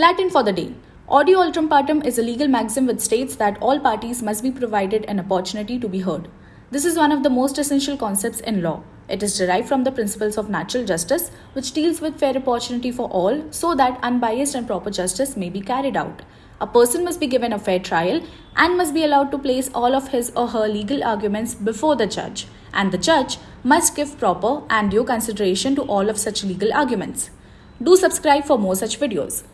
Latin for the day. Audi alteram partem is a legal maxim which states that all parties must be provided an opportunity to be heard. This is one of the most essential concepts in law. It is derived from the principles of natural justice, which deals with fair opportunity for all so that unbiased and proper justice may be carried out. A person must be given a fair trial and must be allowed to place all of his or her legal arguments before the judge, and the judge must give proper and due consideration to all of such legal arguments. Do subscribe for more such videos.